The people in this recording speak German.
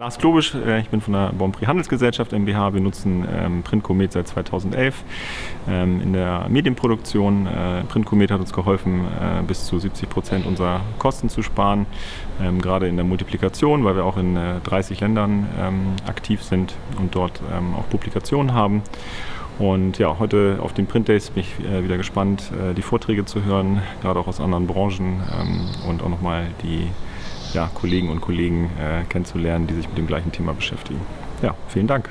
Lars Klobisch, äh, ich bin von der Bonprix Handelsgesellschaft MBH. Wir nutzen ähm, Printkomet seit 2011 ähm, in der Medienproduktion. Äh, Printkomet hat uns geholfen, äh, bis zu 70 Prozent unserer Kosten zu sparen, ähm, gerade in der Multiplikation, weil wir auch in 30 Ländern aktiv sind und dort auch Publikationen haben. Und ja, heute auf den Print Days bin ich wieder gespannt, die Vorträge zu hören, gerade auch aus anderen Branchen und auch nochmal die ja, Kollegen und Kollegen äh, kennenzulernen, die sich mit dem gleichen Thema beschäftigen. Ja, vielen Dank.